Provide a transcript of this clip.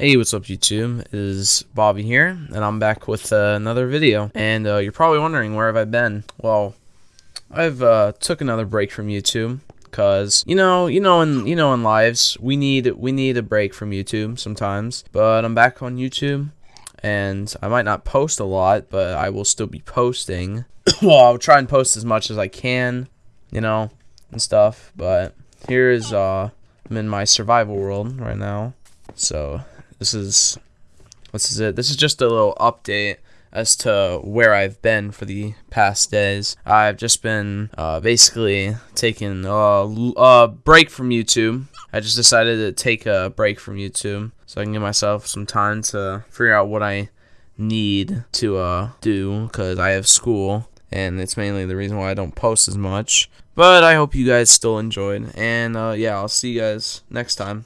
Hey, what's up YouTube? It is Bobby here, and I'm back with uh, another video. And uh, you're probably wondering where have I been? Well, I've uh, took another break from YouTube because you know, you know, in you know, in lives we need we need a break from YouTube sometimes. But I'm back on YouTube, and I might not post a lot, but I will still be posting. well, I'll try and post as much as I can, you know, and stuff. But here is uh, I'm in my survival world right now, so this is this is it. This is just a little update as to where I've been for the past days. I've just been uh, basically taking a, a break from YouTube. I just decided to take a break from YouTube so I can give myself some time to figure out what I need to uh, do because I have school and it's mainly the reason why I don't post as much. But I hope you guys still enjoyed, and uh, yeah, I'll see you guys next time.